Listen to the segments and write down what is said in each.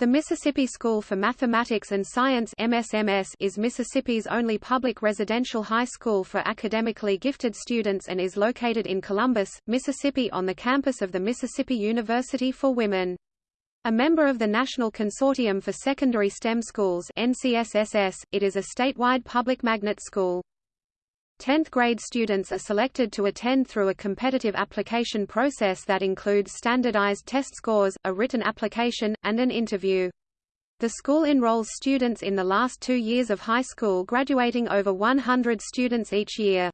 The Mississippi School for Mathematics and Science MSMS is Mississippi's only public residential high school for academically gifted students and is located in Columbus, Mississippi on the campus of the Mississippi University for Women. A member of the National Consortium for Secondary STEM Schools NCSSS, it is a statewide public magnet school. 10th grade students are selected to attend through a competitive application process that includes standardized test scores, a written application, and an interview. The school enrolls students in the last two years of high school graduating over 100 students each year.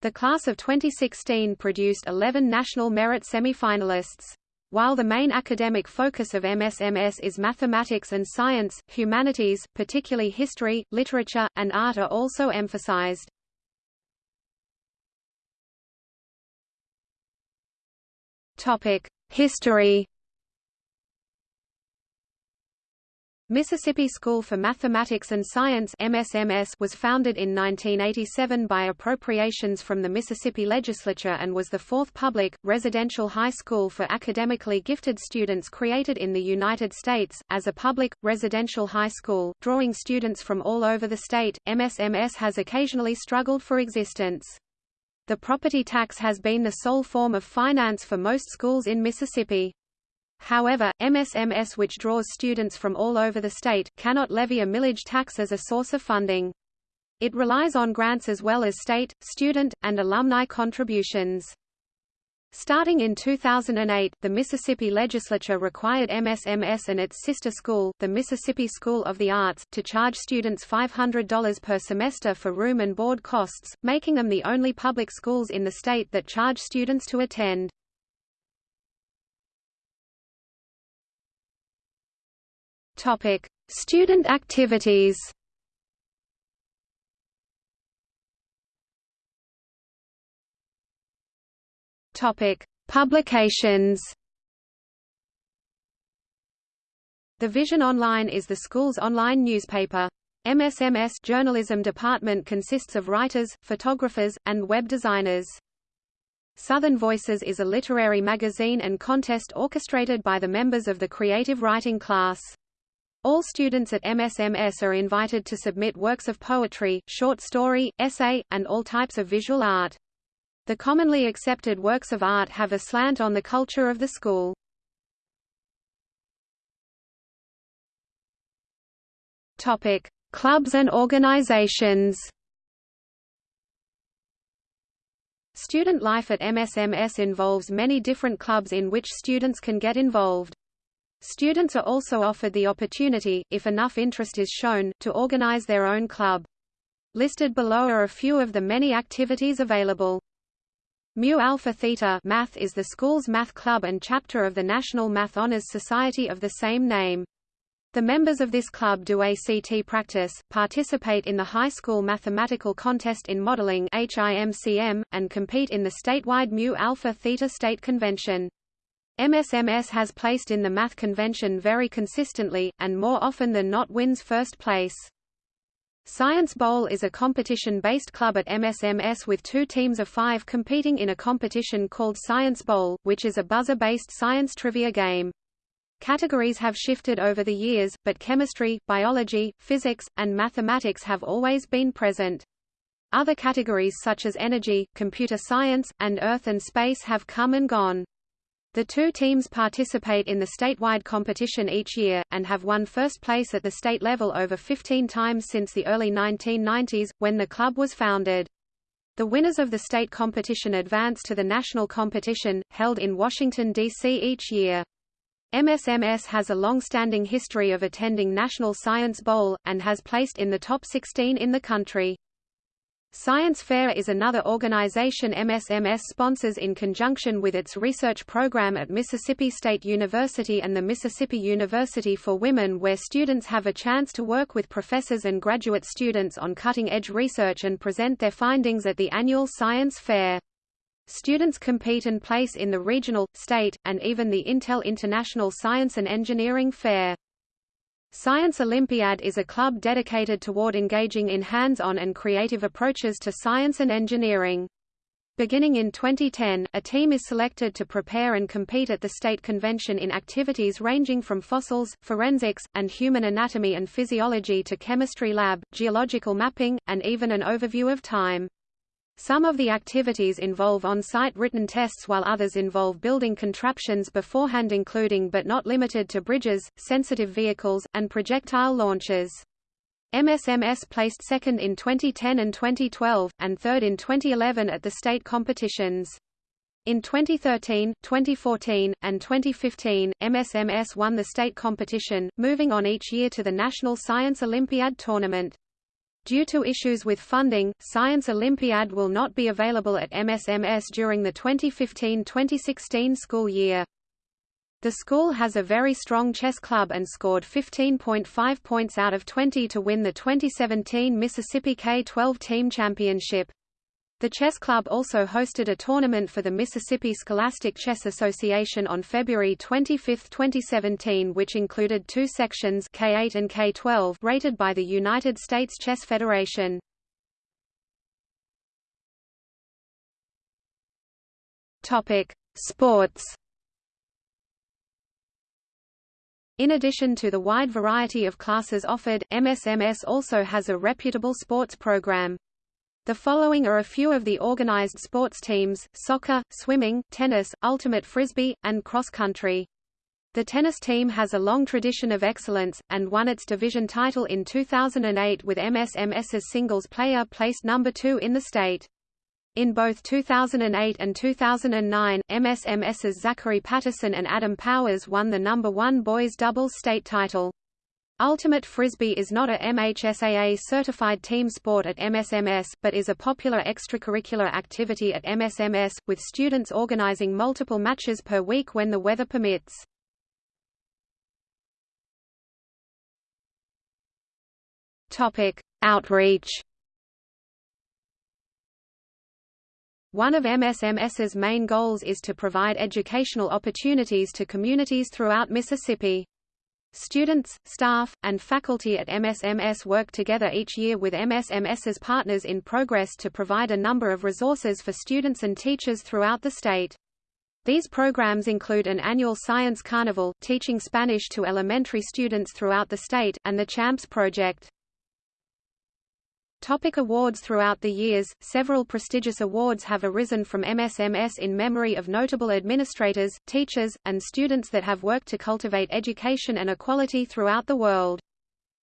The class of 2016 produced 11 national merit semifinalists. While the main academic focus of MSMS is mathematics and science, humanities, particularly history, literature, and art are also emphasized. History. Mississippi School for Mathematics and Science MSMS was founded in 1987 by appropriations from the Mississippi Legislature and was the fourth public, residential high school for academically gifted students created in the United States. As a public, residential high school, drawing students from all over the state, MSMS has occasionally struggled for existence. The property tax has been the sole form of finance for most schools in Mississippi. However, MSMS which draws students from all over the state, cannot levy a millage tax as a source of funding. It relies on grants as well as state, student, and alumni contributions. Starting in 2008, the Mississippi legislature required MSMS and its sister school, the Mississippi School of the Arts, to charge students $500 per semester for room and board costs, making them the only public schools in the state that charge students to attend. Topic: Student activities. Topic: Publications. The Vision Online is the school's online newspaper. MSMS journalism department consists of writers, photographers, and web designers. Southern Voices is a literary magazine and contest orchestrated by the members of the creative writing class. All students at MSMS are invited to submit works of poetry, short story, essay, and all types of visual art. The commonly accepted works of art have a slant on the culture of the school. Topic: Clubs and organizations. Student life at MSMS involves many different clubs in which students can get involved. Students are also offered the opportunity, if enough interest is shown, to organize their own club. Listed below are a few of the many activities available. Mu Alpha Theta Math is the school's math club and chapter of the National Math Honors Society of the same name. The members of this club do ACT practice, participate in the high school mathematical contest in modeling HIMCM, and compete in the statewide Mu Alpha Theta State Convention. MSMS has placed in the math convention very consistently, and more often than not wins first place. Science Bowl is a competition-based club at MSMS with two teams of five competing in a competition called Science Bowl, which is a buzzer-based science trivia game. Categories have shifted over the years, but chemistry, biology, physics, and mathematics have always been present. Other categories such as energy, computer science, and earth and space have come and gone. The two teams participate in the statewide competition each year, and have won first place at the state level over 15 times since the early 1990s, when the club was founded. The winners of the state competition advance to the national competition, held in Washington, D.C. each year. MSMS has a long-standing history of attending National Science Bowl, and has placed in the top 16 in the country. Science Fair is another organization MSMS sponsors in conjunction with its research program at Mississippi State University and the Mississippi University for Women where students have a chance to work with professors and graduate students on cutting-edge research and present their findings at the annual Science Fair. Students compete and place in the regional, state, and even the Intel International Science and Engineering Fair. Science Olympiad is a club dedicated toward engaging in hands-on and creative approaches to science and engineering. Beginning in 2010, a team is selected to prepare and compete at the state convention in activities ranging from fossils, forensics, and human anatomy and physiology to chemistry lab, geological mapping, and even an overview of time. Some of the activities involve on-site written tests while others involve building contraptions beforehand including but not limited to bridges, sensitive vehicles, and projectile launches. MSMS placed second in 2010 and 2012, and third in 2011 at the state competitions. In 2013, 2014, and 2015, MSMS won the state competition, moving on each year to the National Science Olympiad tournament. Due to issues with funding, Science Olympiad will not be available at MSMS during the 2015-2016 school year. The school has a very strong chess club and scored 15.5 points out of 20 to win the 2017 Mississippi K-12 Team Championship. The chess club also hosted a tournament for the Mississippi Scholastic Chess Association on February 25, 2017 which included two sections K8 and K12 rated by the United States Chess Federation. Topic: Sports In addition to the wide variety of classes offered, MSMS also has a reputable sports program. The following are a few of the organized sports teams, soccer, swimming, tennis, ultimate frisbee, and cross-country. The tennis team has a long tradition of excellence, and won its division title in 2008 with MSMS's singles player placed number two in the state. In both 2008 and 2009, MSMS's Zachary Patterson and Adam Powers won the number one boys doubles state title. Ultimate Frisbee is not a MHSAA-certified team sport at MSMS, but is a popular extracurricular activity at MSMS, with students organizing multiple matches per week when the weather permits. Outreach One of MSMS's main goals is to provide educational opportunities to communities throughout Mississippi. Students, staff, and faculty at MSMS work together each year with MSMS's partners in progress to provide a number of resources for students and teachers throughout the state. These programs include an annual science carnival, teaching Spanish to elementary students throughout the state, and the CHAMPS project. Topic awards Throughout the years, several prestigious awards have arisen from MSMS in memory of notable administrators, teachers, and students that have worked to cultivate education and equality throughout the world.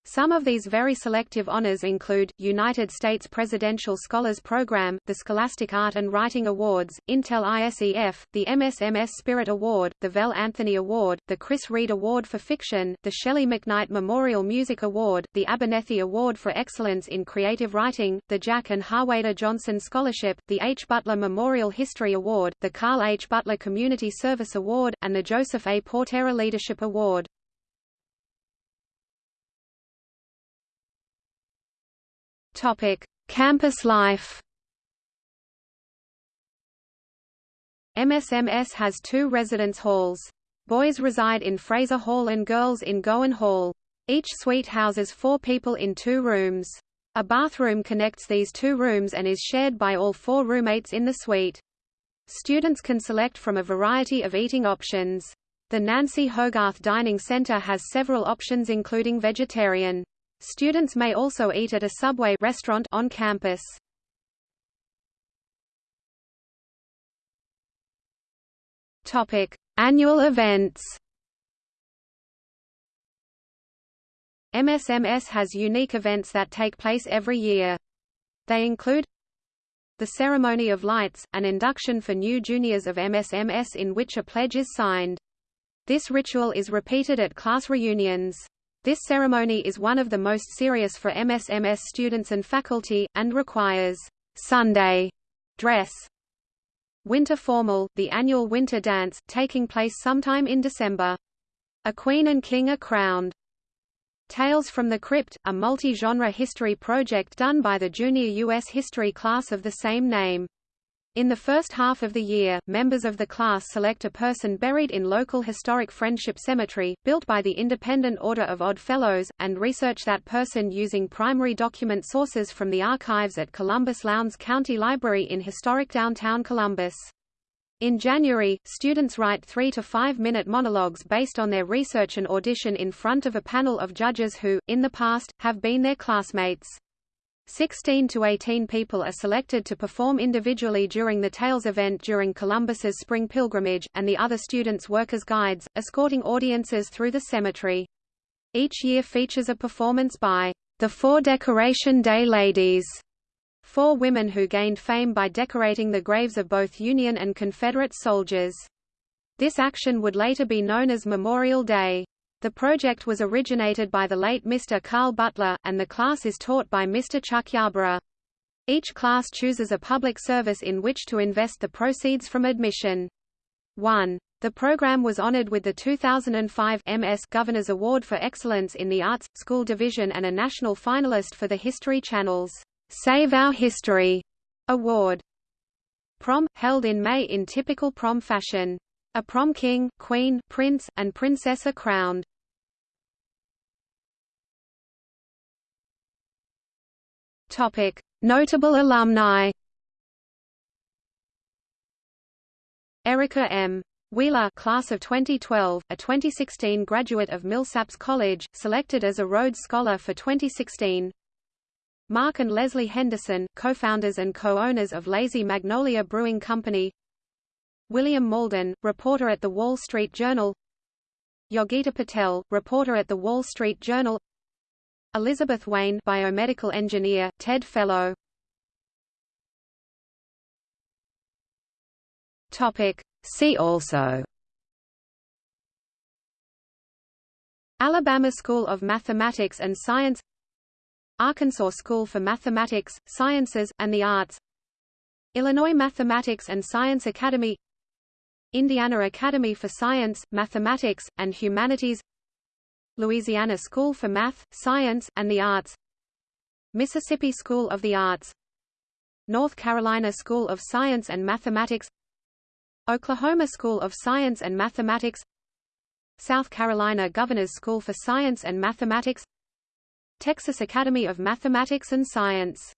Some of these very selective honors include, United States Presidential Scholars Program, the Scholastic Art and Writing Awards, Intel ISEF, the MSMS Spirit Award, the Vel Anthony Award, the Chris Reed Award for Fiction, the Shelley McKnight Memorial Music Award, the Abernethy Award for Excellence in Creative Writing, the Jack and Harwader Johnson Scholarship, the H. Butler Memorial History Award, the Carl H. Butler Community Service Award, and the Joseph A. Portera Leadership Award. Topic: Campus life. MSMS has two residence halls. Boys reside in Fraser Hall and girls in Gowan Hall. Each suite houses four people in two rooms. A bathroom connects these two rooms and is shared by all four roommates in the suite. Students can select from a variety of eating options. The Nancy Hogarth Dining Center has several options including vegetarian. Students may also eat at a Subway restaurant on campus. Topic: Annual events. MSMS has unique events that take place every year. They include the Ceremony of Lights, an induction for new juniors of MSMS in which a pledge is signed. This ritual is repeated at class reunions. This ceremony is one of the most serious for MSMS students and faculty, and requires Sunday dress. Winter Formal, the annual winter dance, taking place sometime in December. A queen and king are crowned. Tales from the Crypt, a multi-genre history project done by the junior U.S. history class of the same name. In the first half of the year, members of the class select a person buried in local historic Friendship Cemetery, built by the Independent Order of Odd Fellows, and research that person using primary document sources from the archives at Columbus Lowndes County Library in historic downtown Columbus. In January, students write three to five minute monologues based on their research and audition in front of a panel of judges who, in the past, have been their classmates. 16 to 18 people are selected to perform individually during the Tales event during Columbus's spring pilgrimage, and the other students work as guides, escorting audiences through the cemetery. Each year features a performance by the Four Decoration Day Ladies, four women who gained fame by decorating the graves of both Union and Confederate soldiers. This action would later be known as Memorial Day. The project was originated by the late Mr. Carl Butler, and the class is taught by Mr. Chuck Yarborough. Each class chooses a public service in which to invest the proceeds from admission. 1. The program was honored with the 2005 MS Governor's Award for Excellence in the Arts, School Division and a national finalist for the History Channel's Save Our History Award. Prom, held in May in typical prom fashion. A prom king, queen, prince, and princess are crowned. Topic: Notable alumni. Erica M. Wheeler class of 2012, a 2016 graduate of Millsaps College, selected as a Rhodes Scholar for 2016. Mark and Leslie Henderson, co-founders and co-owners of Lazy Magnolia Brewing Company William Mauldin, reporter at The Wall Street Journal Yogita Patel, reporter at The Wall Street Journal Elizabeth Wayne biomedical engineer, TED Fellow. Topic. See also. Alabama School of Mathematics and Science. Arkansas School for Mathematics, Sciences, and the Arts. Illinois Mathematics and Science Academy. Indiana Academy for Science, Mathematics, and Humanities Louisiana School for Math, Science, and the Arts. Mississippi School of the Arts. North Carolina School of Science and Mathematics. Oklahoma School of Science and Mathematics. South Carolina Governor's School for Science and Mathematics. Texas Academy of Mathematics and Science